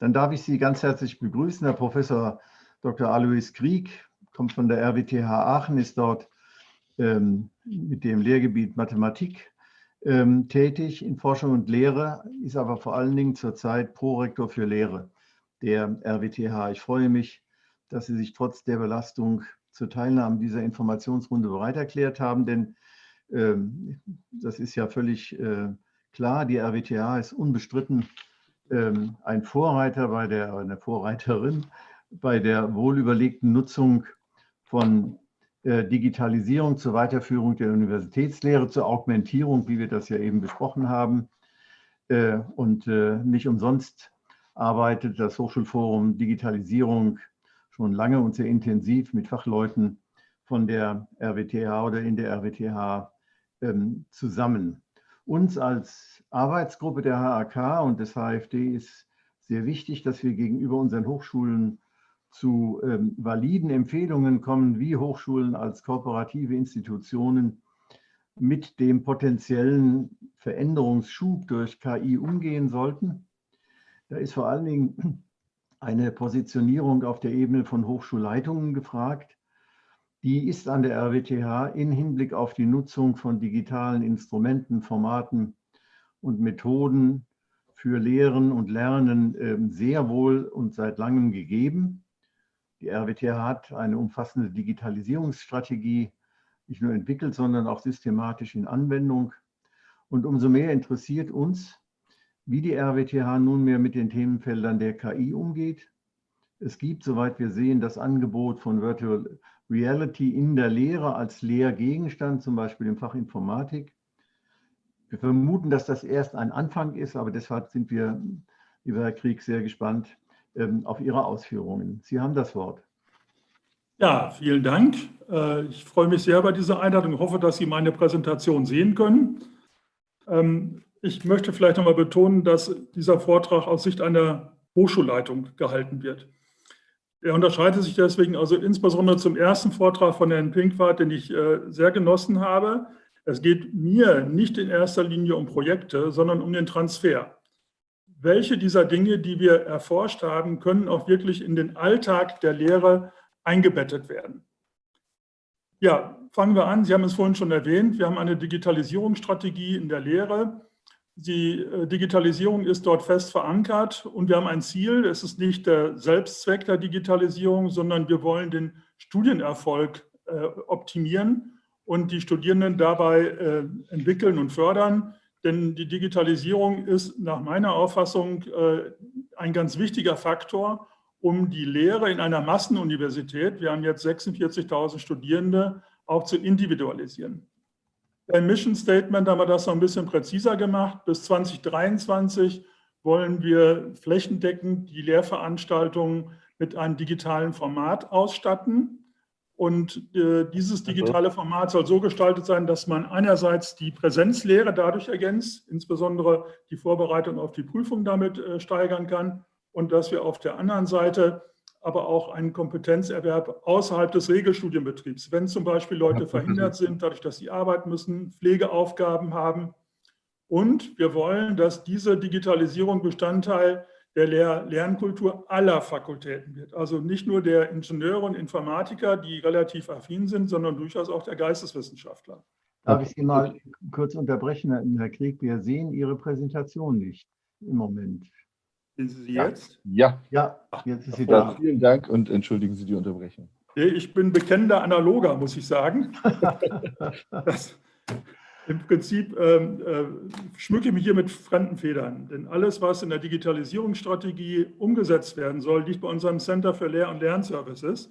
Dann darf ich Sie ganz herzlich begrüßen, Herr Professor Dr. Alois Krieg, kommt von der RWTH Aachen, ist dort ähm, mit dem Lehrgebiet Mathematik ähm, tätig in Forschung und Lehre, ist aber vor allen Dingen zurzeit Prorektor für Lehre der RWTH. Ich freue mich, dass Sie sich trotz der Belastung zur Teilnahme dieser Informationsrunde bereit erklärt haben, denn ähm, das ist ja völlig äh, klar, die RWTH ist unbestritten ähm, ein Vorreiter bei der, eine Vorreiterin bei der wohlüberlegten Nutzung von äh, Digitalisierung zur Weiterführung der Universitätslehre, zur Augmentierung, wie wir das ja eben besprochen haben. Äh, und äh, nicht umsonst arbeitet das Hochschulforum Digitalisierung schon lange und sehr intensiv mit Fachleuten von der RWTH oder in der RWTH ähm, zusammen. Uns als Arbeitsgruppe der HAK und des HFD ist sehr wichtig, dass wir gegenüber unseren Hochschulen zu ähm, validen Empfehlungen kommen, wie Hochschulen als kooperative Institutionen mit dem potenziellen Veränderungsschub durch KI umgehen sollten. Da ist vor allen Dingen eine Positionierung auf der Ebene von Hochschulleitungen gefragt. Die ist an der RWTH in Hinblick auf die Nutzung von digitalen Instrumenten, Formaten und Methoden für Lehren und Lernen ähm, sehr wohl und seit langem gegeben. Die RWTH hat eine umfassende Digitalisierungsstrategie nicht nur entwickelt, sondern auch systematisch in Anwendung. Und umso mehr interessiert uns, wie die RWTH nunmehr mit den Themenfeldern der KI umgeht. Es gibt, soweit wir sehen, das Angebot von Virtual Reality in der Lehre als Lehrgegenstand, zum Beispiel im Fach Informatik. Wir vermuten, dass das erst ein Anfang ist, aber deshalb sind wir, lieber Herr Krieg, sehr gespannt ähm, auf Ihre Ausführungen. Sie haben das Wort. Ja, vielen Dank. Äh, ich freue mich sehr über diese Einladung und hoffe, dass Sie meine Präsentation sehen können. Ich möchte vielleicht noch mal betonen, dass dieser Vortrag aus Sicht einer Hochschulleitung gehalten wird. Er unterscheidet sich deswegen also insbesondere zum ersten Vortrag von Herrn Pinkwart, den ich äh, sehr genossen habe. Es geht mir nicht in erster Linie um Projekte, sondern um den Transfer. Welche dieser Dinge, die wir erforscht haben, können auch wirklich in den Alltag der Lehre eingebettet werden? Ja, fangen wir an. Sie haben es vorhin schon erwähnt. Wir haben eine Digitalisierungsstrategie in der Lehre. Die äh, Digitalisierung ist dort fest verankert und wir haben ein Ziel. Es ist nicht der Selbstzweck der Digitalisierung, sondern wir wollen den Studienerfolg äh, optimieren und die Studierenden dabei äh, entwickeln und fördern. Denn die Digitalisierung ist nach meiner Auffassung ein ganz wichtiger Faktor, um die Lehre in einer Massenuniversität, wir haben jetzt 46.000 Studierende, auch zu individualisieren. Im Mission Statement haben wir das noch ein bisschen präziser gemacht. Bis 2023 wollen wir flächendeckend die Lehrveranstaltungen mit einem digitalen Format ausstatten. Und äh, dieses digitale Format soll so gestaltet sein, dass man einerseits die Präsenzlehre dadurch ergänzt, insbesondere die Vorbereitung auf die Prüfung damit äh, steigern kann und dass wir auf der anderen Seite aber auch einen Kompetenzerwerb außerhalb des Regelstudienbetriebs. Wenn zum Beispiel Leute verhindert sind, dadurch, dass sie arbeiten müssen, Pflegeaufgaben haben. Und wir wollen, dass diese Digitalisierung Bestandteil der Lehr Lernkultur aller Fakultäten wird. Also nicht nur der Ingenieure und Informatiker, die relativ affin sind, sondern durchaus auch der Geisteswissenschaftler. Darf ich Sie mal kurz unterbrechen, Herr Krieg? Wir sehen Ihre Präsentation nicht im Moment. Sehen Sie sie jetzt? Ja. Ja, jetzt ist sie da. Vielen Dank und entschuldigen Sie die Unterbrechung. Ich bin bekennender Analoger, muss ich sagen. das, im Prinzip ähm, äh, schmücke ich mich hier mit fremden Federn, denn alles, was in der Digitalisierungsstrategie umgesetzt werden soll, liegt bei unserem Center für Lehr- und Lernservices.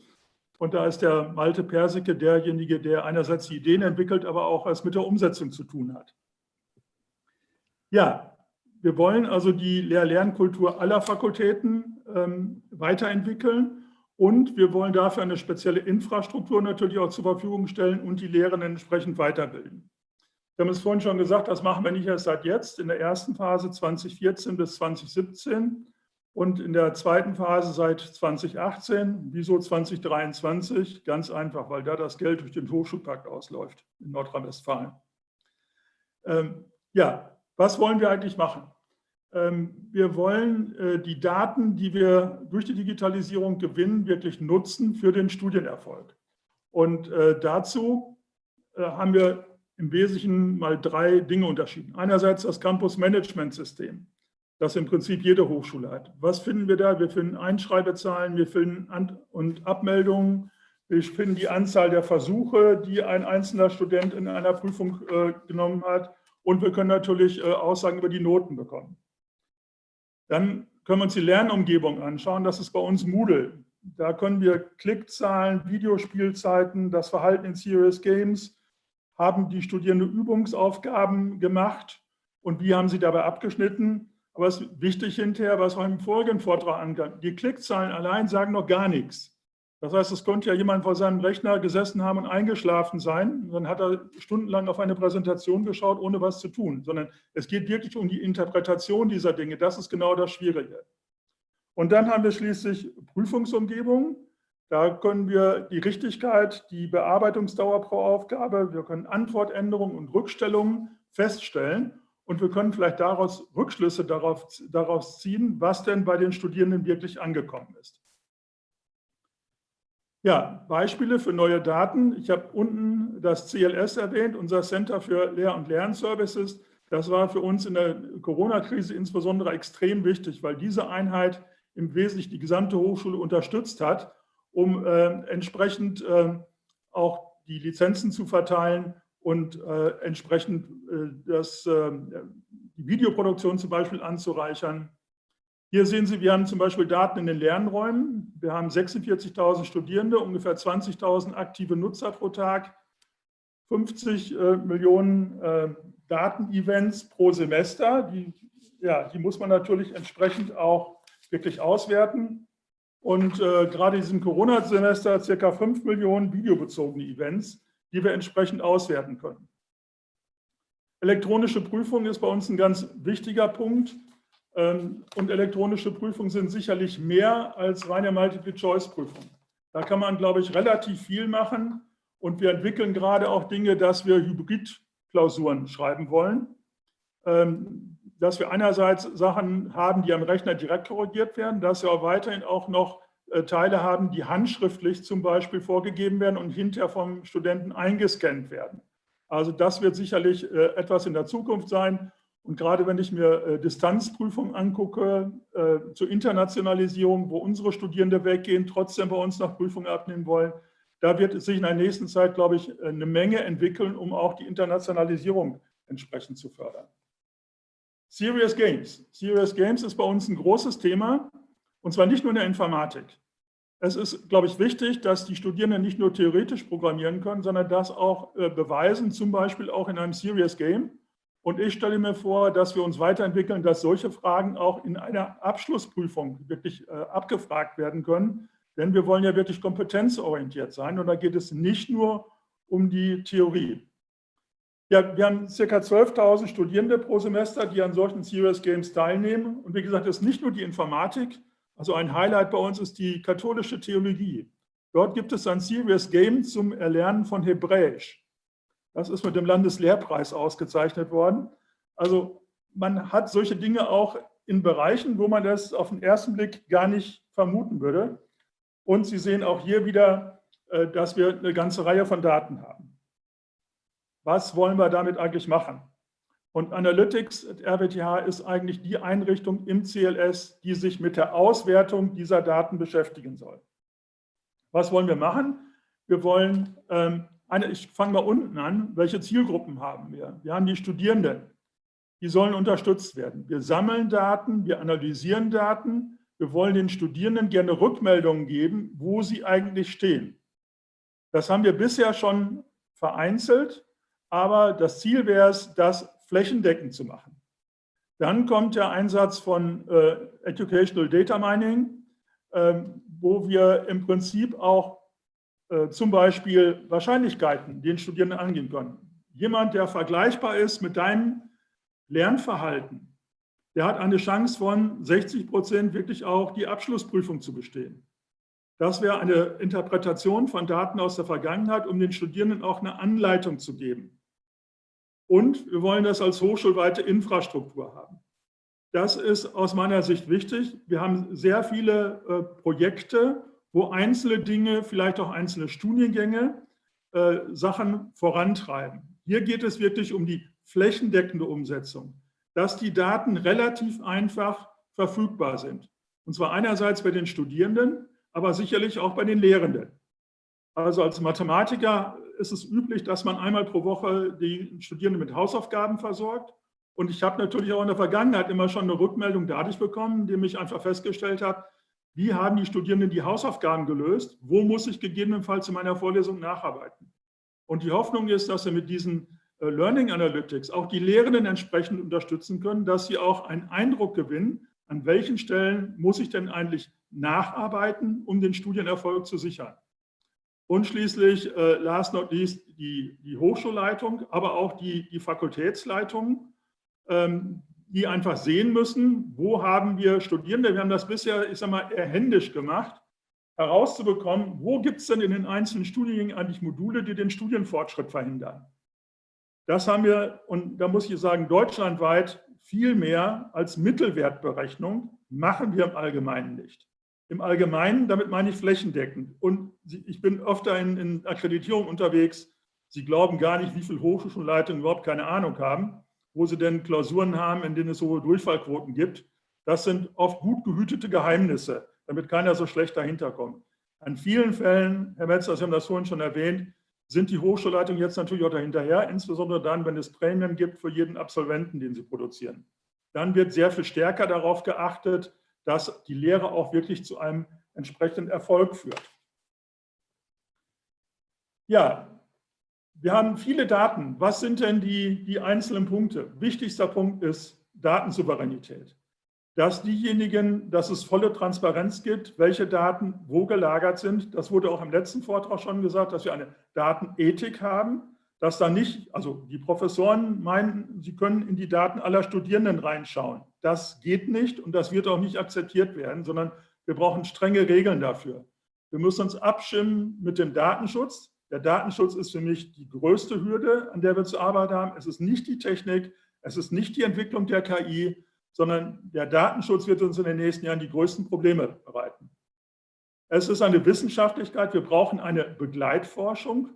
Und da ist der Malte Persicke derjenige, der einerseits die Ideen entwickelt, aber auch es mit der Umsetzung zu tun hat. Ja, wir wollen also die Lehr-Lernkultur aller Fakultäten ähm, weiterentwickeln und wir wollen dafür eine spezielle Infrastruktur natürlich auch zur Verfügung stellen und die Lehrenden entsprechend weiterbilden. Wir haben es vorhin schon gesagt, das machen wir nicht erst seit jetzt, in der ersten Phase 2014 bis 2017. Und in der zweiten Phase seit 2018. Wieso 2023? Ganz einfach, weil da das Geld durch den Hochschulpakt ausläuft in Nordrhein-Westfalen. Ähm, ja, was wollen wir eigentlich machen? Ähm, wir wollen äh, die Daten, die wir durch die Digitalisierung gewinnen, wirklich nutzen für den Studienerfolg. Und äh, dazu äh, haben wir im Wesentlichen mal drei Dinge unterschieden. Einerseits das Campus-Management-System, das im Prinzip jede Hochschule hat. Was finden wir da? Wir finden Einschreibezahlen, wir finden An- und Abmeldungen, wir finden die Anzahl der Versuche, die ein einzelner Student in einer Prüfung äh, genommen hat. Und wir können natürlich äh, Aussagen über die Noten bekommen. Dann können wir uns die Lernumgebung anschauen. Das ist bei uns Moodle. Da können wir Klickzahlen, Videospielzeiten, das Verhalten in Serious Games, haben die Studierenden Übungsaufgaben gemacht und wie haben sie dabei abgeschnitten. Aber es ist wichtig hinterher, was auch im vorigen Vortrag angeht, die Klickzahlen allein sagen noch gar nichts. Das heißt, es könnte ja jemand vor seinem Rechner gesessen haben und eingeschlafen sein. Dann hat er stundenlang auf eine Präsentation geschaut, ohne was zu tun. Sondern es geht wirklich um die Interpretation dieser Dinge. Das ist genau das Schwierige. Und dann haben wir schließlich Prüfungsumgebungen. Da können wir die Richtigkeit, die Bearbeitungsdauer pro Aufgabe, wir können Antwortänderungen und Rückstellungen feststellen. Und wir können vielleicht daraus Rückschlüsse darauf, daraus ziehen, was denn bei den Studierenden wirklich angekommen ist. Ja, Beispiele für neue Daten. Ich habe unten das CLS erwähnt, unser Center für Lehr- und Lernservices. Das war für uns in der Corona-Krise insbesondere extrem wichtig, weil diese Einheit im Wesentlichen die gesamte Hochschule unterstützt hat, um äh, entsprechend äh, auch die Lizenzen zu verteilen und äh, entsprechend äh, das, äh, die Videoproduktion zum Beispiel anzureichern. Hier sehen Sie, wir haben zum Beispiel Daten in den Lernräumen. Wir haben 46.000 Studierende, ungefähr 20.000 aktive Nutzer pro Tag, 50 äh, Millionen äh, Datenevents pro Semester. Die, ja, die muss man natürlich entsprechend auch wirklich auswerten. Und äh, gerade in diesem Corona-Semester circa 5 Millionen videobezogene Events, die wir entsprechend auswerten können. Elektronische Prüfung ist bei uns ein ganz wichtiger Punkt. Ähm, und elektronische Prüfungen sind sicherlich mehr als reine Multiple-Choice-Prüfung. Da kann man, glaube ich, relativ viel machen. Und wir entwickeln gerade auch Dinge, dass wir Hybrid-Klausuren schreiben wollen. Ähm, dass wir einerseits Sachen haben, die am Rechner direkt korrigiert werden, dass wir auch weiterhin auch noch äh, Teile haben, die handschriftlich zum Beispiel vorgegeben werden und hinterher vom Studenten eingescannt werden. Also das wird sicherlich äh, etwas in der Zukunft sein. Und gerade wenn ich mir äh, Distanzprüfungen angucke äh, zur Internationalisierung, wo unsere Studierende weggehen, trotzdem bei uns noch Prüfungen abnehmen wollen, da wird sich in der nächsten Zeit, glaube ich, eine Menge entwickeln, um auch die Internationalisierung entsprechend zu fördern. Serious Games. Serious Games ist bei uns ein großes Thema, und zwar nicht nur in der Informatik. Es ist, glaube ich, wichtig, dass die Studierenden nicht nur theoretisch programmieren können, sondern das auch äh, beweisen, zum Beispiel auch in einem Serious Game. Und ich stelle mir vor, dass wir uns weiterentwickeln, dass solche Fragen auch in einer Abschlussprüfung wirklich äh, abgefragt werden können. Denn wir wollen ja wirklich kompetenzorientiert sein und da geht es nicht nur um die Theorie. Ja, wir haben ca. 12.000 Studierende pro Semester, die an solchen Serious Games teilnehmen. Und wie gesagt, das ist nicht nur die Informatik. Also ein Highlight bei uns ist die katholische Theologie. Dort gibt es ein Serious Game zum Erlernen von Hebräisch. Das ist mit dem Landeslehrpreis ausgezeichnet worden. Also man hat solche Dinge auch in Bereichen, wo man das auf den ersten Blick gar nicht vermuten würde. Und Sie sehen auch hier wieder, äh, dass wir eine ganze Reihe von Daten haben. Was wollen wir damit eigentlich machen? Und Analytics at RWTH ist eigentlich die Einrichtung im CLS, die sich mit der Auswertung dieser Daten beschäftigen soll. Was wollen wir machen? Wir wollen ähm, eine, ich fange mal unten an, welche Zielgruppen haben wir? Wir haben die Studierenden, die sollen unterstützt werden. Wir sammeln Daten, wir analysieren Daten, wir wollen den Studierenden gerne Rückmeldungen geben, wo sie eigentlich stehen. Das haben wir bisher schon vereinzelt, aber das Ziel wäre es, das flächendeckend zu machen. Dann kommt der Einsatz von äh, Educational Data Mining, äh, wo wir im Prinzip auch äh, zum Beispiel Wahrscheinlichkeiten den Studierenden angehen können. Jemand, der vergleichbar ist mit deinem Lernverhalten, der hat eine Chance von 60 Prozent wirklich auch die Abschlussprüfung zu bestehen. Das wäre eine Interpretation von Daten aus der Vergangenheit, um den Studierenden auch eine Anleitung zu geben. Und wir wollen das als hochschulweite Infrastruktur haben. Das ist aus meiner Sicht wichtig. Wir haben sehr viele äh, Projekte, wo einzelne Dinge, vielleicht auch einzelne Studiengänge, äh, Sachen vorantreiben. Hier geht es wirklich um die flächendeckende Umsetzung, dass die Daten relativ einfach verfügbar sind. Und zwar einerseits bei den Studierenden, aber sicherlich auch bei den Lehrenden. Also als Mathematiker ist es üblich, dass man einmal pro Woche die Studierenden mit Hausaufgaben versorgt. Und ich habe natürlich auch in der Vergangenheit immer schon eine Rückmeldung dadurch bekommen, indem ich einfach festgestellt habe, wie haben die Studierenden die Hausaufgaben gelöst, wo muss ich gegebenenfalls in meiner Vorlesung nacharbeiten. Und die Hoffnung ist, dass wir mit diesen äh, Learning Analytics auch die Lehrenden entsprechend unterstützen können, dass sie auch einen Eindruck gewinnen, an welchen Stellen muss ich denn eigentlich nacharbeiten, um den Studienerfolg zu sichern. Und schließlich, äh, last not least, die, die Hochschulleitung, aber auch die, die Fakultätsleitung, ähm, die einfach sehen müssen, wo haben wir Studierende, wir haben das bisher, ich sage mal, eher händisch gemacht, herauszubekommen, wo gibt es denn in den einzelnen Studiengängen eigentlich Module, die den Studienfortschritt verhindern. Das haben wir, und da muss ich sagen, deutschlandweit viel mehr als Mittelwertberechnung machen wir im Allgemeinen nicht. Im Allgemeinen, damit meine ich flächendeckend. Und ich bin öfter in, in Akkreditierung unterwegs. Sie glauben gar nicht, wie viele Hochschulleitungen überhaupt keine Ahnung haben, wo sie denn Klausuren haben, in denen es hohe Durchfallquoten gibt. Das sind oft gut gehütete Geheimnisse, damit keiner so schlecht dahinter kommt. An vielen Fällen, Herr Metzler, Sie haben das vorhin schon erwähnt, sind die Hochschulleitungen jetzt natürlich auch dahinterher, insbesondere dann, wenn es Prämien gibt für jeden Absolventen, den sie produzieren. Dann wird sehr viel stärker darauf geachtet, dass die Lehre auch wirklich zu einem entsprechenden Erfolg führt. Ja, wir haben viele Daten. Was sind denn die, die einzelnen Punkte? Wichtigster Punkt ist Datensouveränität. Dass diejenigen, dass es volle Transparenz gibt, welche Daten wo gelagert sind. Das wurde auch im letzten Vortrag schon gesagt, dass wir eine Datenethik haben, dass da nicht, also die Professoren meinen, sie können in die Daten aller Studierenden reinschauen. Das geht nicht und das wird auch nicht akzeptiert werden, sondern wir brauchen strenge Regeln dafür. Wir müssen uns abstimmen mit dem Datenschutz. Der Datenschutz ist für mich die größte Hürde, an der wir zu arbeiten haben. Es ist nicht die Technik, es ist nicht die Entwicklung der KI, sondern der Datenschutz wird uns in den nächsten Jahren die größten Probleme bereiten. Es ist eine Wissenschaftlichkeit, wir brauchen eine Begleitforschung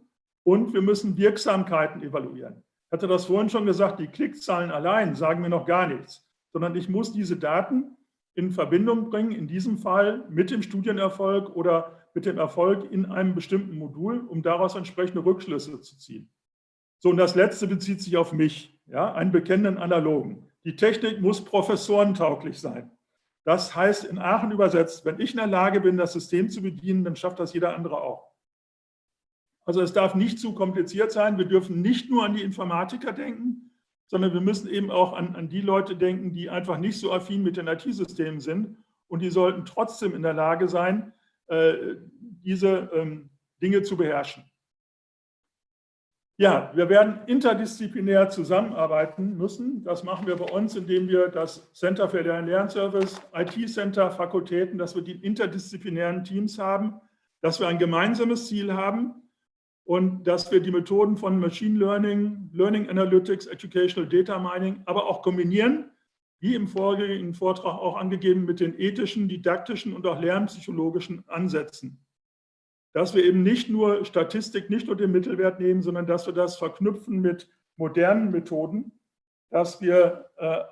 und wir müssen Wirksamkeiten evaluieren. Ich hatte das vorhin schon gesagt, die Klickzahlen allein sagen mir noch gar nichts, sondern ich muss diese Daten in Verbindung bringen, in diesem Fall mit dem Studienerfolg oder mit dem Erfolg in einem bestimmten Modul, um daraus entsprechende Rückschlüsse zu ziehen. So, und das Letzte bezieht sich auf mich, ja, einen bekennenden Analogen. Die Technik muss professorentauglich sein. Das heißt in Aachen übersetzt, wenn ich in der Lage bin, das System zu bedienen, dann schafft das jeder andere auch. Also es darf nicht zu kompliziert sein. Wir dürfen nicht nur an die Informatiker denken, sondern wir müssen eben auch an, an die Leute denken, die einfach nicht so affin mit den IT-Systemen sind. Und die sollten trotzdem in der Lage sein, äh, diese ähm, Dinge zu beherrschen. Ja, wir werden interdisziplinär zusammenarbeiten müssen. Das machen wir bei uns, indem wir das Center für Lern- Lernservice, IT-Center, Fakultäten, dass wir die interdisziplinären Teams haben, dass wir ein gemeinsames Ziel haben, und dass wir die Methoden von Machine Learning, Learning Analytics, Educational Data Mining, aber auch kombinieren, wie im vorigen Vortrag auch angegeben, mit den ethischen, didaktischen und auch lernpsychologischen Ansätzen. Dass wir eben nicht nur Statistik, nicht nur den Mittelwert nehmen, sondern dass wir das verknüpfen mit modernen Methoden, dass wir äh,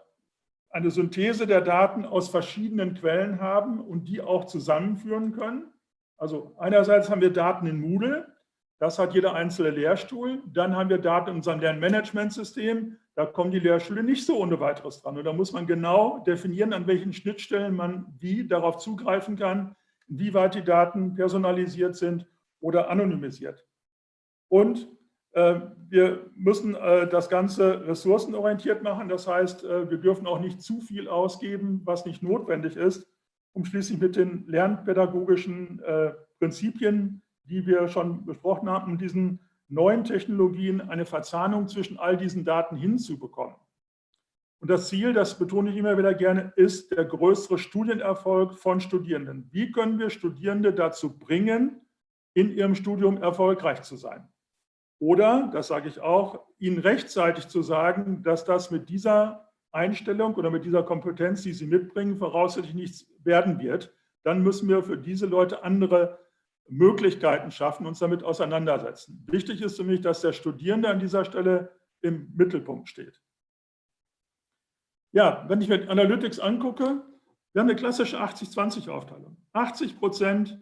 eine Synthese der Daten aus verschiedenen Quellen haben und die auch zusammenführen können. Also einerseits haben wir Daten in Moodle, das hat jeder einzelne Lehrstuhl. Dann haben wir Daten in unserem Lernmanagementsystem. Da kommen die Lehrstühle nicht so ohne weiteres dran. Und da muss man genau definieren, an welchen Schnittstellen man wie darauf zugreifen kann, inwieweit die Daten personalisiert sind oder anonymisiert. Und äh, wir müssen äh, das Ganze ressourcenorientiert machen. Das heißt, äh, wir dürfen auch nicht zu viel ausgeben, was nicht notwendig ist, um schließlich mit den lernpädagogischen äh, Prinzipien die wir schon besprochen haben, um diesen neuen Technologien eine Verzahnung zwischen all diesen Daten hinzubekommen. Und das Ziel, das betone ich immer wieder gerne, ist der größere Studienerfolg von Studierenden. Wie können wir Studierende dazu bringen, in ihrem Studium erfolgreich zu sein? Oder, das sage ich auch, ihnen rechtzeitig zu sagen, dass das mit dieser Einstellung oder mit dieser Kompetenz, die sie mitbringen, voraussichtlich nichts werden wird. Dann müssen wir für diese Leute andere Möglichkeiten schaffen, uns damit auseinandersetzen. Wichtig ist für mich, dass der Studierende an dieser Stelle im Mittelpunkt steht. Ja, wenn ich mir Analytics angucke, wir haben eine klassische 80-20-Aufteilung. 80 Prozent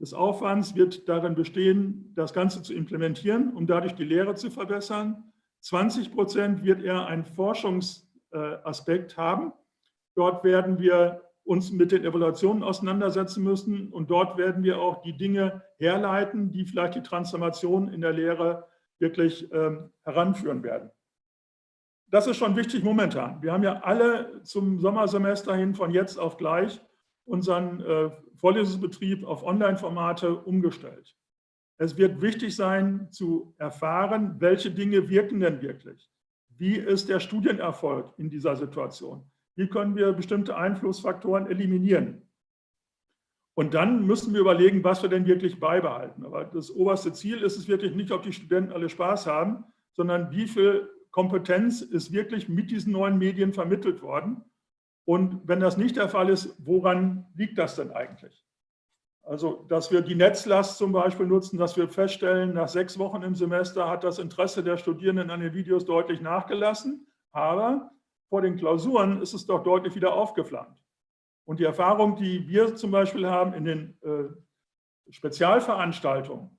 des Aufwands wird darin bestehen, das Ganze zu implementieren, um dadurch die Lehre zu verbessern. 20 Prozent wird eher einen Forschungsaspekt haben. Dort werden wir uns mit den Evaluationen auseinandersetzen müssen und dort werden wir auch die Dinge herleiten, die vielleicht die Transformation in der Lehre wirklich ähm, heranführen werden das ist schon wichtig momentan. Wir haben ja alle zum Sommersemester hin von jetzt auf gleich unseren äh, Vorlesungsbetrieb auf Online-Formate umgestellt. Es wird wichtig sein, zu erfahren, welche Dinge wirken denn wirklich. Wie ist der Studienerfolg in dieser Situation? Wie können wir bestimmte Einflussfaktoren eliminieren? Und dann müssen wir überlegen, was wir denn wirklich beibehalten. Aber das oberste Ziel ist es wirklich nicht, ob die Studenten alle Spaß haben, sondern wie viel Kompetenz ist wirklich mit diesen neuen Medien vermittelt worden. Und wenn das nicht der Fall ist, woran liegt das denn eigentlich? Also, dass wir die Netzlast zum Beispiel nutzen, dass wir feststellen, nach sechs Wochen im Semester hat das Interesse der Studierenden an den Videos deutlich nachgelassen, aber vor den Klausuren ist es doch deutlich wieder aufgeflammt. Und die Erfahrung, die wir zum Beispiel haben in den äh, Spezialveranstaltungen,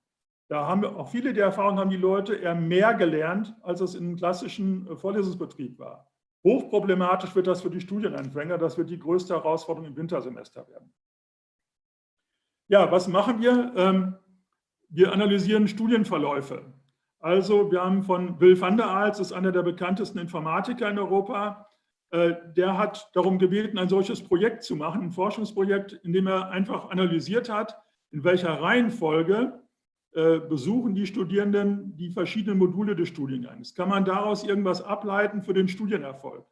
da haben wir auch viele der Erfahrungen haben die Leute eher mehr gelernt, als es im klassischen äh, Vorlesungsbetrieb war. Hochproblematisch wird das für die Studienanfänger. Das wird die größte Herausforderung im Wintersemester werden. Ja, was machen wir? Ähm, wir analysieren Studienverläufe. Also wir haben von Will van der Aals, ist einer der bekanntesten Informatiker in Europa, äh, der hat darum gebeten, ein solches Projekt zu machen, ein Forschungsprojekt, in dem er einfach analysiert hat, in welcher Reihenfolge äh, besuchen die Studierenden die verschiedenen Module des Studiengangs. Kann man daraus irgendwas ableiten für den Studienerfolg?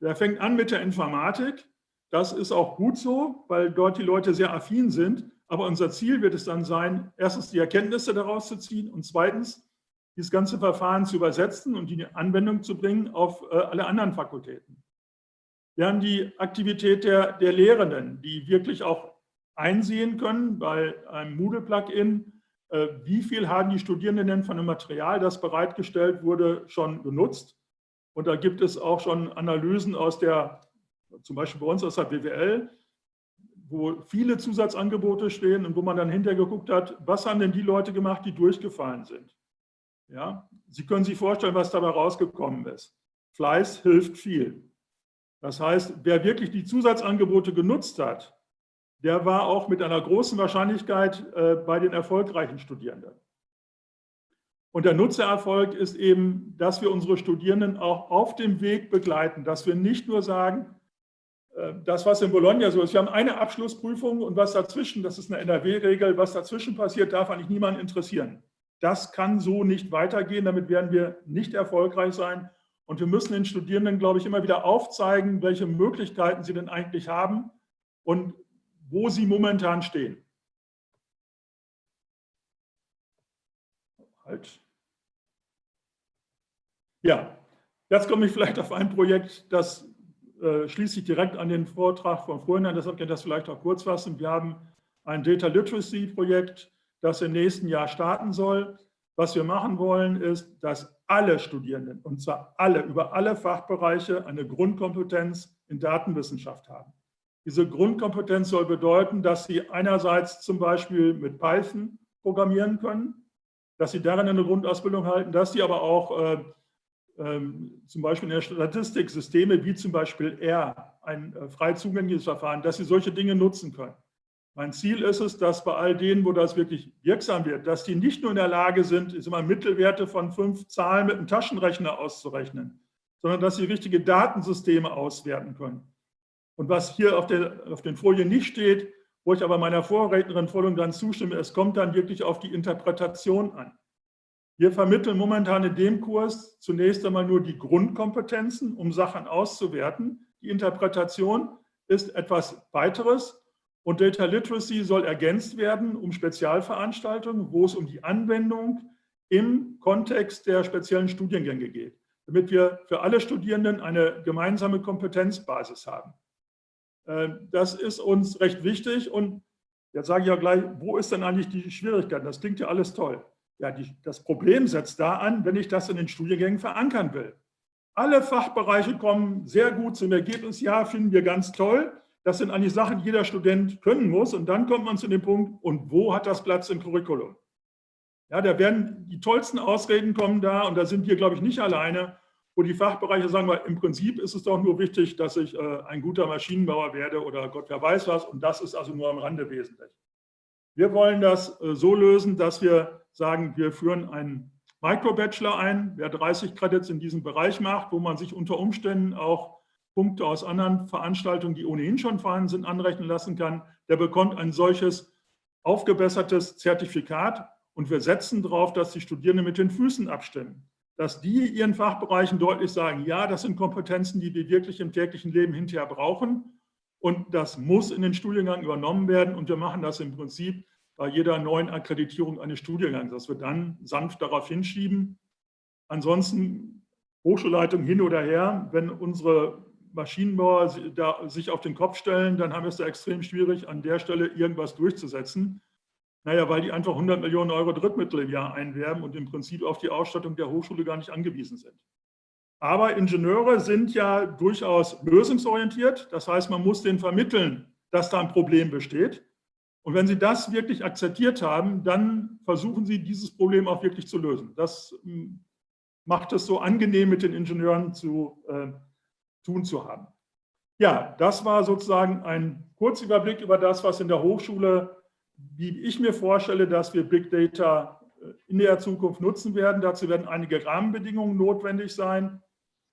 Der fängt an mit der Informatik. Das ist auch gut so, weil dort die Leute sehr affin sind. Aber unser Ziel wird es dann sein, erstens die Erkenntnisse daraus zu ziehen und zweitens dieses ganze Verfahren zu übersetzen und die Anwendung zu bringen auf äh, alle anderen Fakultäten. Wir haben die Aktivität der, der Lehrenden, die wirklich auch einsehen können bei einem Moodle-Plugin, äh, wie viel haben die Studierenden denn von dem Material, das bereitgestellt wurde, schon genutzt? Und da gibt es auch schon Analysen aus der, zum Beispiel bei uns aus der BWL, wo viele Zusatzangebote stehen und wo man dann hinterher geguckt hat, was haben denn die Leute gemacht, die durchgefallen sind. Ja, Sie können sich vorstellen, was dabei rausgekommen ist. Fleiß hilft viel. Das heißt, wer wirklich die Zusatzangebote genutzt hat, der war auch mit einer großen Wahrscheinlichkeit äh, bei den erfolgreichen Studierenden. Und der Nutzererfolg ist eben, dass wir unsere Studierenden auch auf dem Weg begleiten, dass wir nicht nur sagen, äh, das, was in Bologna so ist, wir haben eine Abschlussprüfung und was dazwischen, das ist eine NRW-Regel, was dazwischen passiert, darf eigentlich niemanden interessieren. Das kann so nicht weitergehen, damit werden wir nicht erfolgreich sein. Und wir müssen den Studierenden, glaube ich, immer wieder aufzeigen, welche Möglichkeiten sie denn eigentlich haben und wo sie momentan stehen. Halt. Ja, jetzt komme ich vielleicht auf ein Projekt, das äh, schließt sich direkt an den Vortrag von vorhin an, deshalb kann ich das vielleicht auch kurz fassen. Wir haben ein Data Literacy Projekt, das im nächsten Jahr starten soll. Was wir machen wollen, ist, dass alle Studierenden, und zwar alle, über alle Fachbereiche, eine Grundkompetenz in Datenwissenschaft haben. Diese Grundkompetenz soll bedeuten, dass Sie einerseits zum Beispiel mit Python programmieren können, dass Sie darin eine Grundausbildung halten, dass Sie aber auch äh, äh, zum Beispiel in der Statistik Systeme wie zum Beispiel R, ein äh, frei zugängliches Verfahren, dass Sie solche Dinge nutzen können. Mein Ziel ist es, dass bei all denen, wo das wirklich wirksam wird, dass die nicht nur in der Lage sind, ist immer Mittelwerte von fünf Zahlen mit einem Taschenrechner auszurechnen, sondern dass sie richtige Datensysteme auswerten können und was hier auf, der, auf den Folien nicht steht, wo ich aber meiner Vorrednerin voll und ganz zustimme, es kommt dann wirklich auf die Interpretation an. Wir vermitteln momentan in dem Kurs zunächst einmal nur die Grundkompetenzen, um Sachen auszuwerten. Die Interpretation ist etwas weiteres und Data Literacy soll ergänzt werden um Spezialveranstaltungen, wo es um die Anwendung im Kontext der speziellen Studiengänge geht, damit wir für alle Studierenden eine gemeinsame Kompetenzbasis haben. Äh, das ist uns recht wichtig und jetzt sage ich ja gleich, wo ist denn eigentlich die Schwierigkeit? Das klingt ja alles toll. Ja, die, das Problem setzt da an, wenn ich das in den Studiengängen verankern will. Alle Fachbereiche kommen sehr gut zum Ergebnis, ja, finden wir ganz toll. Das sind eigentlich Sachen, die jeder Student können muss. Und dann kommt man zu dem Punkt, und wo hat das Platz im Curriculum? Ja, da werden die tollsten Ausreden kommen da, und da sind wir, glaube ich, nicht alleine, wo die Fachbereiche sagen, weil im Prinzip ist es doch nur wichtig, dass ich äh, ein guter Maschinenbauer werde oder Gott wer weiß was, und das ist also nur am Rande wesentlich. Wir wollen das äh, so lösen, dass wir sagen, wir führen einen Micro-Bachelor ein, wer 30 Credits in diesem Bereich macht, wo man sich unter Umständen auch Punkte aus anderen Veranstaltungen, die ohnehin schon vorhanden sind, anrechnen lassen kann, der bekommt ein solches aufgebessertes Zertifikat und wir setzen darauf, dass die Studierenden mit den Füßen abstimmen. Dass die ihren Fachbereichen deutlich sagen, ja, das sind Kompetenzen, die wir wirklich im täglichen Leben hinterher brauchen und das muss in den Studiengang übernommen werden und wir machen das im Prinzip bei jeder neuen Akkreditierung eines Studiengangs, dass wir dann sanft darauf hinschieben. Ansonsten Hochschulleitung hin oder her, wenn unsere Maschinenbauer sich auf den Kopf stellen, dann haben wir es da extrem schwierig, an der Stelle irgendwas durchzusetzen. Naja, weil die einfach 100 Millionen Euro Drittmittel im Jahr einwerben und im Prinzip auf die Ausstattung der Hochschule gar nicht angewiesen sind. Aber Ingenieure sind ja durchaus lösungsorientiert. Das heißt, man muss denen vermitteln, dass da ein Problem besteht. Und wenn Sie das wirklich akzeptiert haben, dann versuchen Sie, dieses Problem auch wirklich zu lösen. Das hm, macht es so angenehm, mit den Ingenieuren zu äh, tun zu haben. Ja, das war sozusagen ein Kurzüberblick über das, was in der Hochschule, wie ich mir vorstelle, dass wir Big Data äh, in der Zukunft nutzen werden. Dazu werden einige Rahmenbedingungen notwendig sein,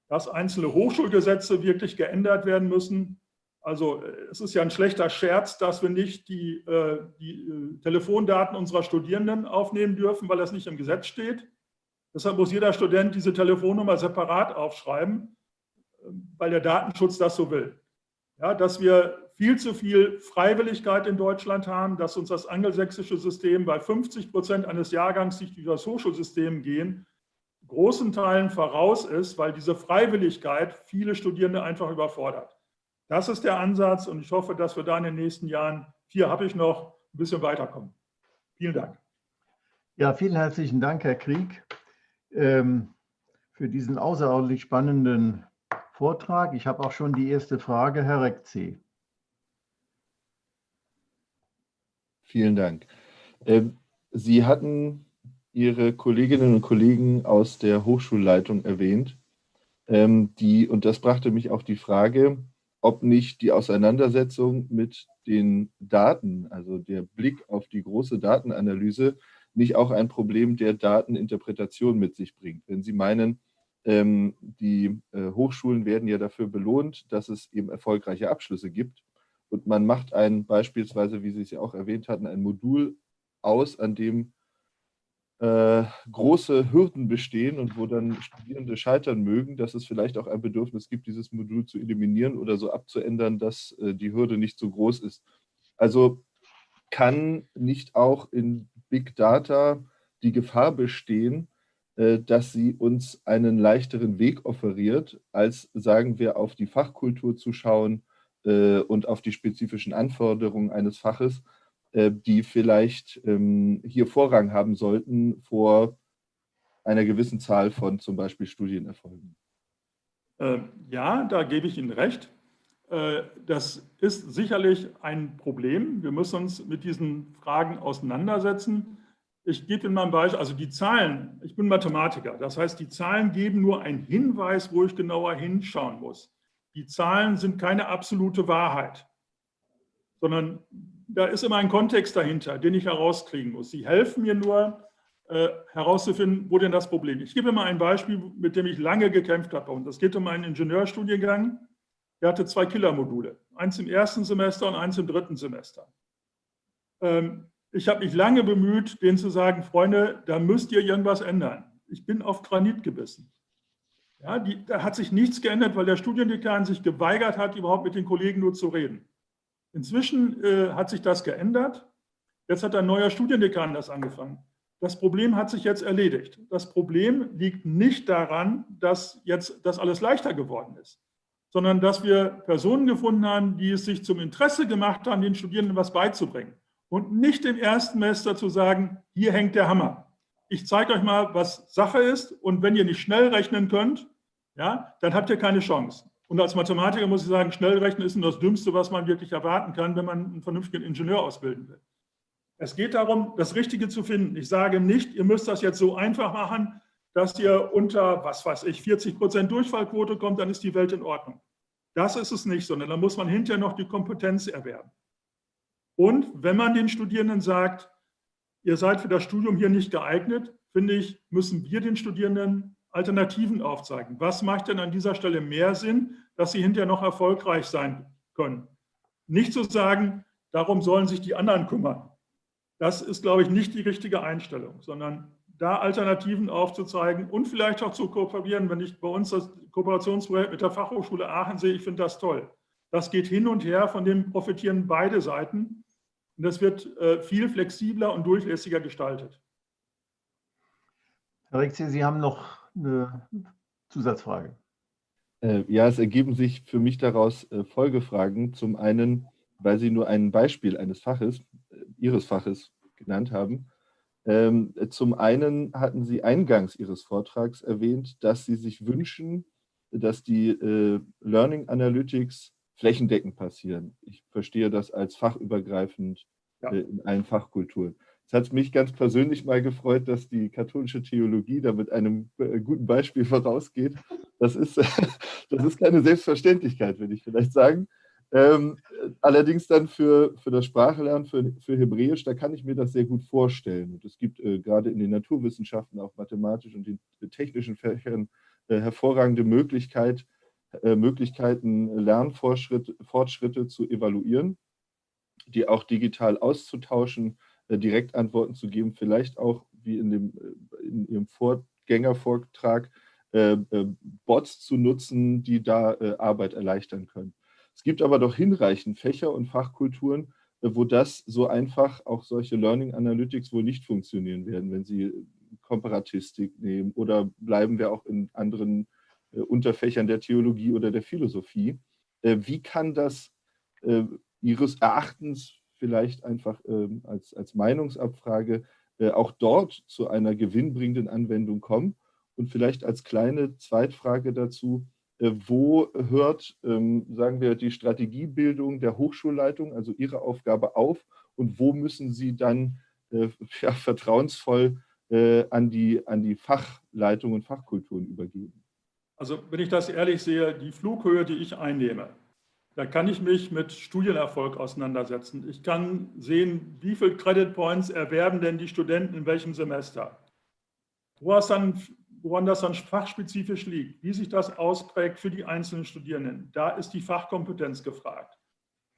dass einzelne Hochschulgesetze wirklich geändert werden müssen, also es ist ja ein schlechter Scherz, dass wir nicht die, äh, die äh, Telefondaten unserer Studierenden aufnehmen dürfen, weil das nicht im Gesetz steht. Deshalb muss jeder Student diese Telefonnummer separat aufschreiben, weil der Datenschutz das so will. Ja, dass wir viel zu viel Freiwilligkeit in Deutschland haben, dass uns das angelsächsische System bei 50 Prozent eines Jahrgangs, die durch das Hochschulsystem gehen, großen Teilen voraus ist, weil diese Freiwilligkeit viele Studierende einfach überfordert. Das ist der Ansatz und ich hoffe, dass wir da in den nächsten Jahren, vier habe ich noch, ein bisschen weiterkommen. Vielen Dank. Ja, vielen herzlichen Dank, Herr Krieg, ähm, für diesen außerordentlich spannenden Vortrag. Ich habe auch schon die erste Frage, Herr Rekzi. Vielen Dank. Ähm, Sie hatten Ihre Kolleginnen und Kollegen aus der Hochschulleitung erwähnt. Ähm, die, und das brachte mich auf die Frage, ob nicht die Auseinandersetzung mit den Daten, also der Blick auf die große Datenanalyse, nicht auch ein Problem der Dateninterpretation mit sich bringt. Wenn Sie meinen, ähm, die äh, Hochschulen werden ja dafür belohnt, dass es eben erfolgreiche Abschlüsse gibt und man macht ein beispielsweise, wie Sie es ja auch erwähnt hatten, ein Modul aus, an dem äh, große Hürden bestehen und wo dann Studierende scheitern mögen, dass es vielleicht auch ein Bedürfnis gibt, dieses Modul zu eliminieren oder so abzuändern, dass äh, die Hürde nicht so groß ist. Also kann nicht auch in Big Data die Gefahr bestehen, dass sie uns einen leichteren Weg offeriert, als, sagen wir, auf die Fachkultur zu schauen äh, und auf die spezifischen Anforderungen eines Faches, äh, die vielleicht ähm, hier Vorrang haben sollten vor einer gewissen Zahl von zum Beispiel Studienerfolgen. Ja, da gebe ich Ihnen recht. Äh, das ist sicherlich ein Problem. Wir müssen uns mit diesen Fragen auseinandersetzen. Ich gebe mal ein Beispiel, also die Zahlen, ich bin Mathematiker, das heißt, die Zahlen geben nur einen Hinweis, wo ich genauer hinschauen muss. Die Zahlen sind keine absolute Wahrheit, sondern da ist immer ein Kontext dahinter, den ich herauskriegen muss. Sie helfen mir nur, äh, herauszufinden, wo denn das Problem ist. Ich gebe mal ein Beispiel, mit dem ich lange gekämpft habe. Und das geht um einen Ingenieurstudiengang. Der hatte zwei Killermodule, eins im ersten Semester und eins im dritten Semester. Ähm, Ich habe mich lange bemüht, denen zu sagen, Freunde, da müsst ihr irgendwas ändern. Ich bin auf Granit gebissen. Ja, die, da hat sich nichts geändert, weil der Studiendekan sich geweigert hat, überhaupt mit den Kollegen nur zu reden. Inzwischen äh, hat sich das geändert. Jetzt hat ein neuer Studiendekan das angefangen. Das Problem hat sich jetzt erledigt. Das Problem liegt nicht daran, dass jetzt das alles leichter geworden ist, sondern dass wir Personen gefunden haben, die es sich zum Interesse gemacht haben, den Studierenden was beizubringen. Und nicht im ersten Semester zu sagen, hier hängt der Hammer. Ich zeige euch mal, was Sache ist. Und wenn ihr nicht schnell rechnen könnt, ja, dann habt ihr keine Chance. Und als Mathematiker muss ich sagen, schnell rechnen ist das Dümmste, was man wirklich erwarten kann, wenn man einen vernünftigen Ingenieur ausbilden will. Es geht darum, das Richtige zu finden. Ich sage nicht, ihr müsst das jetzt so einfach machen, dass ihr unter, was weiß ich, 40 Prozent Durchfallquote kommt, dann ist die Welt in Ordnung. Das ist es nicht, sondern da muss man hinterher noch die Kompetenz erwerben. Und wenn man den Studierenden sagt, ihr seid für das Studium hier nicht geeignet, finde ich, müssen wir den Studierenden Alternativen aufzeigen. Was macht denn an dieser Stelle mehr Sinn, dass sie hinterher noch erfolgreich sein können? Nicht zu sagen, darum sollen sich die anderen kümmern. Das ist, glaube ich, nicht die richtige Einstellung, sondern da Alternativen aufzuzeigen und vielleicht auch zu kooperieren. Wenn ich bei uns das Kooperationsprojekt mit der Fachhochschule Aachen sehe, ich finde das toll. Das geht hin und her, von dem profitieren beide Seiten. Und das wird äh, viel flexibler und durchlässiger gestaltet. Herr Rexi, Sie haben noch eine Zusatzfrage. Äh, ja, es ergeben sich für mich daraus äh, Folgefragen. Zum einen, weil Sie nur ein Beispiel eines Faches, Ihres Faches genannt haben. Ähm, zum einen hatten Sie eingangs Ihres Vortrags erwähnt, dass Sie sich wünschen, dass die äh, Learning Analytics flächendeckend passieren. Ich verstehe das als fachübergreifend ja. äh, in allen Fachkulturen. Es hat mich ganz persönlich mal gefreut, dass die katholische Theologie da mit einem äh, guten Beispiel vorausgeht. Das ist, das ist keine Selbstverständlichkeit, würde ich vielleicht sagen. Ähm, allerdings dann für, für das Sprachlernen, für, für Hebräisch, da kann ich mir das sehr gut vorstellen. Und es gibt äh, gerade in den Naturwissenschaften, auch mathematisch und den technischen Fächern äh, hervorragende Möglichkeit, äh, Möglichkeiten, Lernfortschritte zu evaluieren, die auch digital auszutauschen, äh, Direktantworten zu geben, vielleicht auch, wie in, dem, äh, in Ihrem Vorgängervortrag, äh, Bots zu nutzen, die da Arbeit erleichtern können. Es gibt aber doch hinreichend Fächer und Fachkulturen, äh, wo das so einfach auch solche Learning Analytics wohl nicht funktionieren werden, wenn Sie Komparatistik nehmen oder bleiben wir auch in anderen äh, Unterfächern der Theologie oder der Philosophie. Äh, wie kann das äh, Ihres Erachtens vielleicht einfach ähm, als, als Meinungsabfrage äh, auch dort zu einer gewinnbringenden Anwendung kommen? Und vielleicht als kleine Zweitfrage dazu, äh, wo hört, ähm, sagen wir, die Strategiebildung der Hochschulleitung, also Ihre Aufgabe auf und wo müssen Sie dann äh, ja, vertrauensvoll äh, an, die, an die Fachleitung und Fachkulturen übergeben? Also wenn ich das ehrlich sehe, die Flughöhe, die ich einnehme, da kann ich mich mit Studienerfolg auseinandersetzen. Ich kann sehen, wie viele Credit Points erwerben denn die Studenten in welchem Semester. Woran das dann fachspezifisch liegt, wie sich das ausprägt für die einzelnen Studierenden. Da ist die Fachkompetenz gefragt.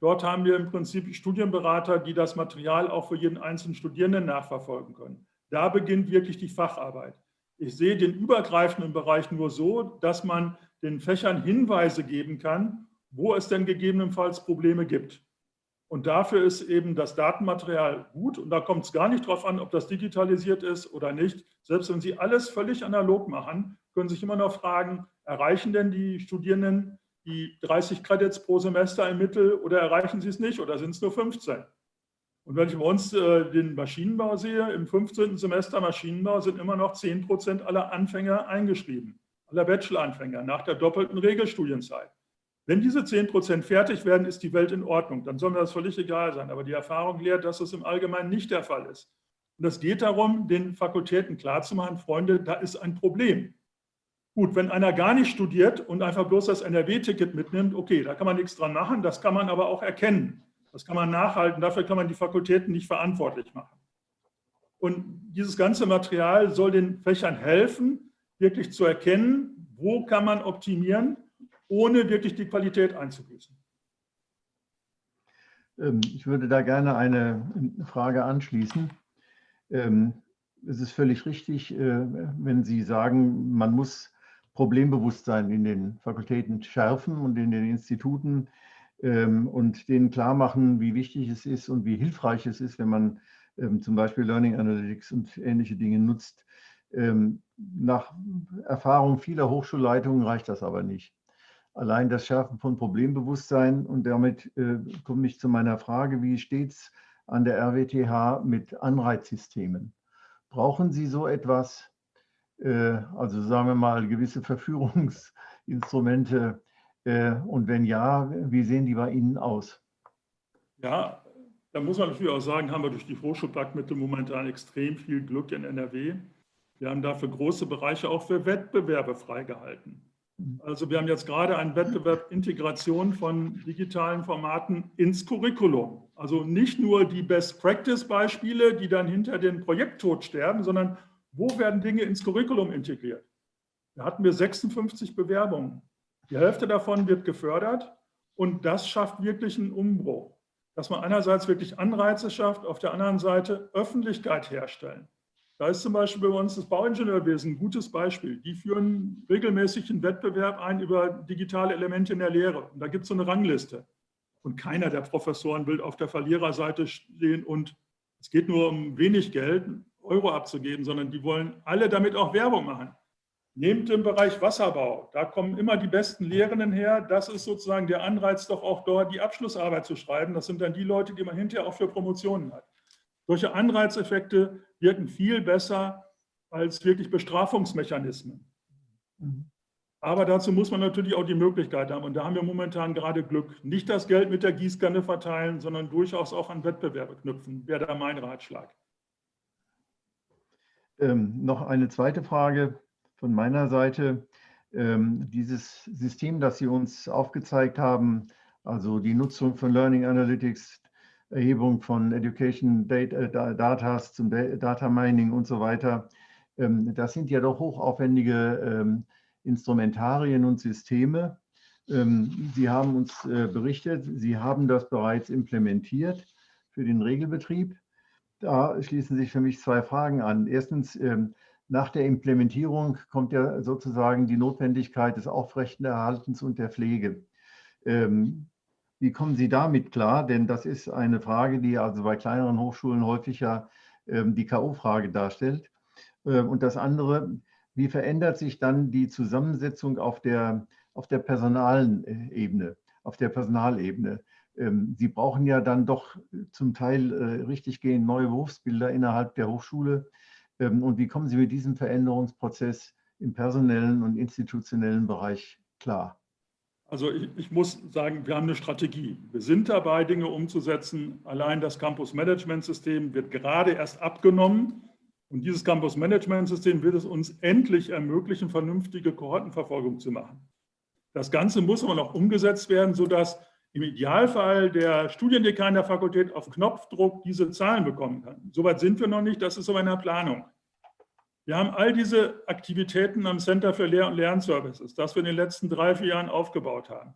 Dort haben wir im Prinzip Studienberater, die das Material auch für jeden einzelnen Studierenden nachverfolgen können. Da beginnt wirklich die Facharbeit. Ich sehe den übergreifenden Bereich nur so, dass man den Fächern Hinweise geben kann, wo es denn gegebenenfalls Probleme gibt. Und dafür ist eben das Datenmaterial gut. Und da kommt es gar nicht darauf an, ob das digitalisiert ist oder nicht. Selbst wenn Sie alles völlig analog machen, können Sie sich immer noch fragen, erreichen denn die Studierenden die 30 Credits pro Semester im Mittel oder erreichen sie es nicht oder sind es nur 15? Und wenn ich bei uns äh, den Maschinenbau sehe, im 15. Semester Maschinenbau sind immer noch 10 Prozent aller Anfänger eingeschrieben, aller Bachelor-Anfänger nach der doppelten Regelstudienzeit. Wenn diese 10 Prozent fertig werden, ist die Welt in Ordnung. Dann soll mir das völlig egal sein. Aber die Erfahrung lehrt, dass das im Allgemeinen nicht der Fall ist. Und es geht darum, den Fakultäten klarzumachen, Freunde, da ist ein Problem. Gut, wenn einer gar nicht studiert und einfach bloß das NRW-Ticket mitnimmt, okay, da kann man nichts dran machen, das kann man aber auch erkennen. Das kann man nachhalten, dafür kann man die Fakultäten nicht verantwortlich machen. Und dieses ganze Material soll den Fächern helfen, wirklich zu erkennen, wo kann man optimieren ohne wirklich die Qualität einzubüßen. Ähm, ich würde da gerne eine Frage anschließen. Ähm, es ist völlig richtig, äh, wenn Sie sagen, man muss Problembewusstsein in den Fakultäten schärfen und in den Instituten und denen klar machen, wie wichtig es ist und wie hilfreich es ist, wenn man zum Beispiel Learning Analytics und ähnliche Dinge nutzt. Nach Erfahrung vieler Hochschulleitungen reicht das aber nicht allein das Schärfen von Problembewusstsein. Und damit äh, komme ich zu meiner Frage, wie steht es an der RWTH mit Anreizsystemen? Brauchen Sie so etwas, äh, also sagen wir mal gewisse Verführungsinstrumente? Äh, und wenn ja, wie sehen die bei Ihnen aus? Ja, da muss man natürlich auch sagen, haben wir durch die Hochschulpaktmittel momentan extrem viel Glück in NRW. Wir haben dafür große Bereiche auch für Wettbewerbe freigehalten. Also wir haben jetzt gerade einen Wettbewerb Integration von digitalen Formaten ins Curriculum. Also nicht nur die Best-Practice-Beispiele, die dann hinter den Projekttod sterben, sondern wo werden Dinge ins Curriculum integriert? Da hatten wir 56 Bewerbungen. Die Hälfte davon wird gefördert und das schafft wirklich einen Umbruch. Dass man einerseits wirklich Anreize schafft, auf der anderen Seite Öffentlichkeit herstellen. Da ist zum Beispiel bei uns das Bauingenieurwesen ein gutes Beispiel. Die führen regelmäßig einen Wettbewerb ein über digitale Elemente in der Lehre. Und da gibt es so eine Rangliste. Und keiner der Professoren will auf der Verliererseite stehen und es geht nur um wenig Geld, Euro abzugeben, sondern die wollen alle damit auch Werbung machen. Nehmt im Bereich Wasserbau, da kommen immer die besten Lehrenden her. Das ist sozusagen der Anreiz, doch auch dort die Abschlussarbeit zu schreiben. Das sind dann die Leute, die man hinterher auch für Promotionen hat. Solche Anreizeffekte wirken viel besser als wirklich Bestrafungsmechanismen. Aber dazu muss man natürlich auch die Möglichkeit haben. Und da haben wir momentan gerade Glück. Nicht das Geld mit der Gießkanne verteilen, sondern durchaus auch an Wettbewerbe knüpfen, wäre da mein Ratschlag. Ähm, noch eine zweite Frage von meiner Seite. Ähm, dieses System, das Sie uns aufgezeigt haben, also die Nutzung von Learning Analytics, Erhebung von Education Data, Datas zum Data Mining und so weiter. Ähm, das sind ja doch hochaufwendige ähm, Instrumentarien und Systeme. Sie haben uns äh, berichtet, Sie haben das bereits implementiert für den Regelbetrieb. Da schließen sich für mich zwei Fragen an. Erstens, nach der Implementierung kommt ja sozusagen die Notwendigkeit des Aufrechterhaltens und der Pflege. Wie kommen Sie damit klar? Denn das ist eine Frage, die also bei kleineren Hochschulen häufig ja ähm, die K.O.-Frage darstellt. Ähm, und das andere, wie verändert sich dann die Zusammensetzung auf der, auf der personalen auf der Personalebene? Ähm, Sie brauchen ja dann doch zum Teil äh, richtig gehend neue Berufsbilder innerhalb der Hochschule. Und wie kommen Sie mit diesem Veränderungsprozess im personellen und institutionellen Bereich klar? Also ich, ich, muss sagen, wir haben eine Strategie. Wir sind dabei, Dinge umzusetzen. Allein das Campus-Management-System wird gerade erst abgenommen. Und dieses Campus-Management-System wird es uns endlich ermöglichen, vernünftige Kohortenverfolgung zu machen. Das Ganze muss aber noch umgesetzt werden, sodass im Idealfall der Studiendekan der Fakultät auf Knopfdruck diese Zahlen bekommen kann. Soweit sind wir noch nicht, das ist aber in der Planung. Wir haben all diese Aktivitäten am Center für Lehr- und Lernservices, das wir in den letzten drei, vier Jahren aufgebaut haben.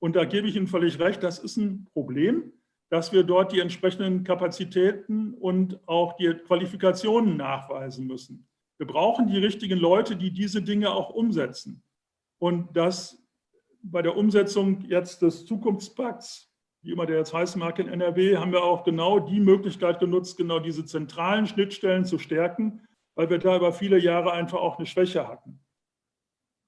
Und da gebe ich Ihnen völlig recht, das ist ein Problem, dass wir dort die entsprechenden Kapazitäten und auch die Qualifikationen nachweisen müssen. Wir brauchen die richtigen Leute, die diese Dinge auch umsetzen. Und das bei der Umsetzung jetzt des Zukunftspakts, wie immer der jetzt heißen mag in NRW, haben wir auch genau die Möglichkeit genutzt, genau diese zentralen Schnittstellen zu stärken, weil wir da über viele Jahre einfach auch eine Schwäche hatten.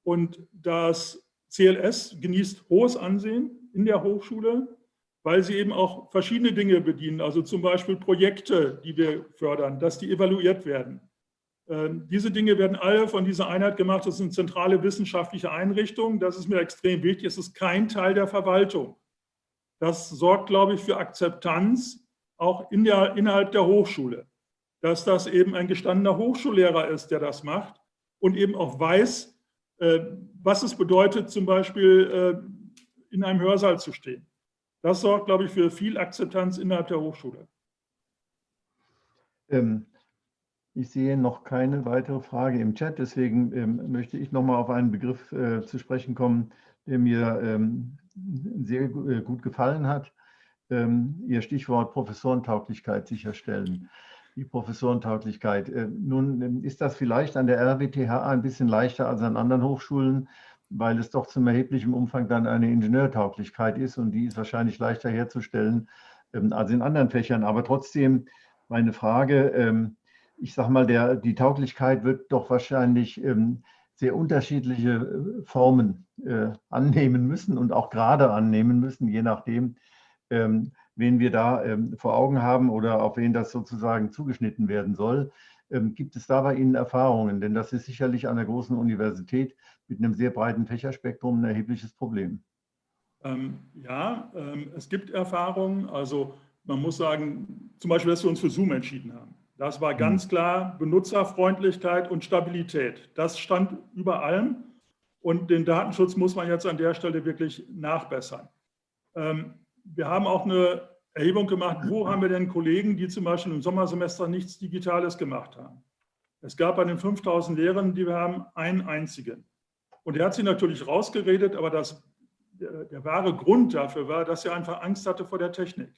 Und das CLS genießt hohes Ansehen in der Hochschule, weil sie eben auch verschiedene Dinge bedienen, also zum Beispiel Projekte, die wir fördern, dass die evaluiert werden. Ähm, diese Dinge werden alle von dieser Einheit gemacht. Das eine zentrale wissenschaftliche Einrichtung. Das ist mir extrem wichtig. Es ist kein Teil der Verwaltung. Das sorgt, glaube ich, für Akzeptanz auch in der, innerhalb der Hochschule dass das eben ein gestandener Hochschullehrer ist, der das macht und eben auch weiß, äh, was es bedeutet, zum Beispiel äh, in einem Hörsaal zu stehen. Das sorgt, glaube ich, für viel Akzeptanz innerhalb der Hochschule. Ähm, ich sehe noch keine weitere Frage im Chat, deswegen ähm, möchte ich noch mal auf einen Begriff äh, zu sprechen kommen, der mir ähm, sehr äh, gut gefallen hat. ähm, Ihr Stichwort Professorentauglichkeit sicherstellen. Die Professorentauglichkeit. Äh, nun ähm, ist das vielleicht an der RWTH ein bisschen leichter als an anderen Hochschulen, weil es doch zum erheblichen Umfang dann eine Ingenieurtauglichkeit ist und die ist wahrscheinlich leichter herzustellen ähm, als in anderen Fächern. Aber trotzdem meine Frage, ähm, ich sage mal, der, die Tauglichkeit wird doch wahrscheinlich ähm, sehr unterschiedliche äh, Formen äh, annehmen müssen und auch gerade annehmen müssen, je nachdem, ähm, wen wir da ähm, vor Augen haben oder auf wen das sozusagen zugeschnitten werden soll. Ähm, gibt es da bei Ihnen Erfahrungen? Denn das ist sicherlich an der großen Universität mit einem sehr breiten Fächerspektrum ein erhebliches Problem. Ähm, ja, ähm, es gibt Erfahrungen. Also man muss sagen, zum Beispiel, dass wir uns für Zoom entschieden haben. Das war ganz mhm. klar Benutzerfreundlichkeit und Stabilität. Das stand über allem. Und den Datenschutz muss man jetzt an der Stelle wirklich nachbessern. Ähm, wir haben auch eine Erhebung gemacht, wo haben wir denn Kollegen, die zum Beispiel im Sommersemester nichts Digitales gemacht haben. Es gab bei den 5000 Lehrern, die wir haben, einen einzigen. Und er hat sich natürlich rausgeredet, aber das, der, der, wahre Grund dafür war, dass er einfach Angst hatte vor der Technik,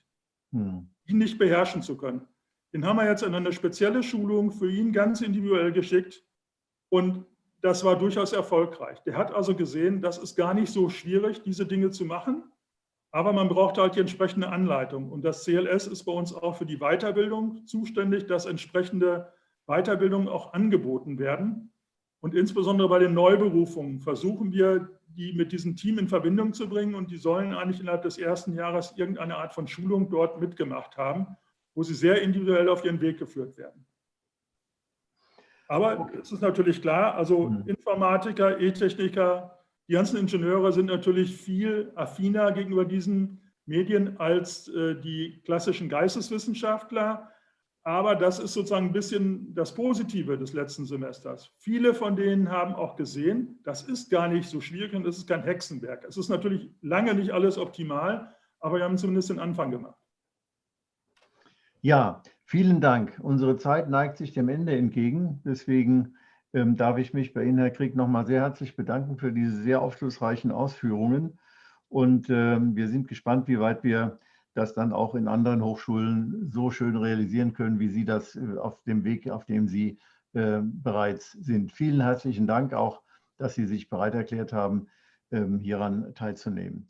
hm. ihn nicht beherrschen zu können. Den haben wir jetzt in eine spezielle Schulung für ihn ganz individuell geschickt und das war durchaus erfolgreich. Der hat also gesehen, das ist gar nicht so schwierig, diese Dinge zu machen, aber man braucht halt die entsprechende Anleitung. Und das CLS ist bei uns auch für die Weiterbildung zuständig, dass entsprechende Weiterbildungen auch angeboten werden. Und insbesondere bei den Neuberufungen versuchen wir, die mit diesem Team in Verbindung zu bringen. Und die sollen eigentlich innerhalb des ersten Jahres irgendeine Art von Schulung dort mitgemacht haben, wo sie sehr individuell auf ihren Weg geführt werden. Aber es ist natürlich klar, also mhm. Informatiker, E-Techniker, die ganzen Ingenieure sind natürlich viel affiner gegenüber diesen Medien als äh, die klassischen Geisteswissenschaftler. Aber das ist sozusagen ein bisschen das Positive des letzten Semesters. Viele von denen haben auch gesehen, das ist gar nicht so schwierig und das ist kein Hexenwerk. Es ist natürlich lange nicht alles optimal, aber wir haben zumindest den Anfang gemacht. Ja, vielen Dank. Unsere Zeit neigt sich dem Ende entgegen. Deswegen ähm, darf ich mich bei Ihnen, Herr Krieg, nochmal sehr herzlich bedanken für diese sehr aufschlussreichen Ausführungen. Und ähm, wir sind gespannt, wie weit wir das dann auch in anderen Hochschulen so schön realisieren können, wie Sie das äh, auf dem Weg, auf dem Sie äh, bereits sind. Vielen herzlichen Dank auch, dass Sie sich bereit erklärt haben, ähm, hieran teilzunehmen.